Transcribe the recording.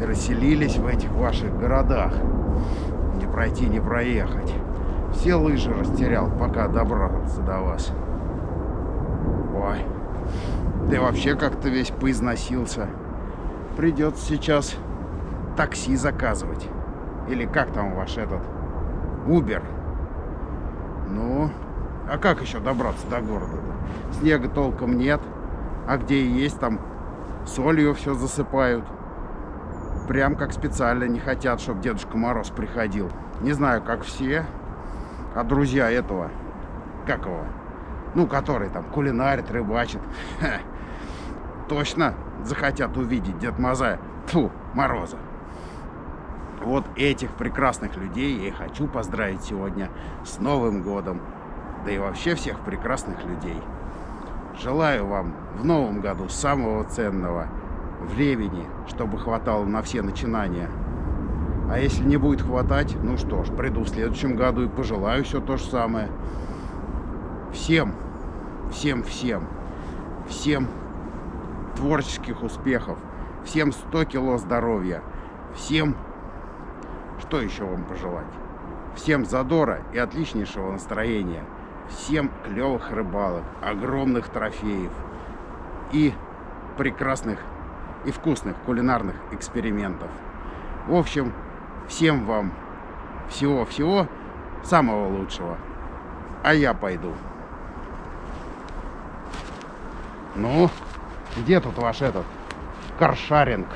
Расселились в этих ваших городах. Пройти, не проехать. Все лыжи растерял, пока добрался до вас. Ой, и вообще как-то весь поизносился. Придется сейчас такси заказывать. Или как там ваш этот? Убер. Ну, а как еще добраться до города-то? Снега толком нет. А где и есть, там солью все засыпают. Прям как специально не хотят, чтобы Дедушка Мороз приходил. Не знаю, как все. А друзья этого, как его? Ну, который там кулинарит, рыбачит. Точно захотят увидеть Дед Мазая. Тьфу, Мороза. Вот этих прекрасных людей я и хочу поздравить сегодня с Новым годом. Да и вообще всех прекрасных людей. Желаю вам в новом году самого ценного времени, чтобы хватало на все начинания. А если не будет хватать, ну что ж, приду в следующем году и пожелаю все то же самое. Всем, всем, всем, всем творческих успехов, всем 100 кило здоровья, всем, что еще вам пожелать? Всем задора и отличнейшего настроения. Всем клевых рыбалок, огромных трофеев и прекрасных и вкусных кулинарных экспериментов. В общем, всем вам всего-всего самого лучшего. А я пойду. Ну, где тут ваш этот каршаринг?